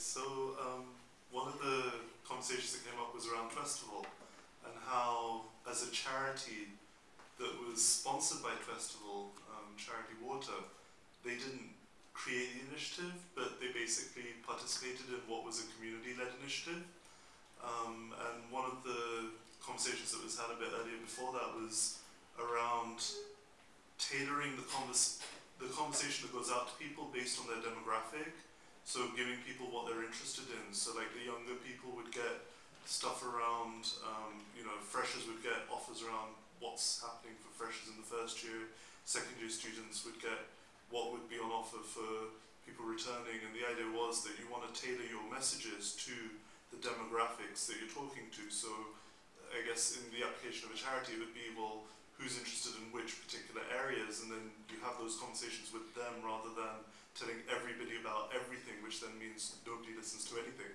So um, one of the conversations that came up was around Festival and how, as a charity that was sponsored by Festival, um, Charity Water, they didn't create the initiative, but they basically participated in what was a community-led initiative. Um, and one of the conversations that was had a bit earlier before that was around tailoring the, convers the conversation that goes out to people based on their demographic so giving people what they're interested in. So like the younger people would get stuff around, um, you know, freshers would get offers around what's happening for freshers in the first year. Second year students would get what would be on offer for people returning. And the idea was that you want to tailor your messages to the demographics that you're talking to. So I guess in the application of a charity, it would be, well, who's interested in which particular areas, and then you have those conversations with them rather than telling everybody about everything, nobody listens to anything.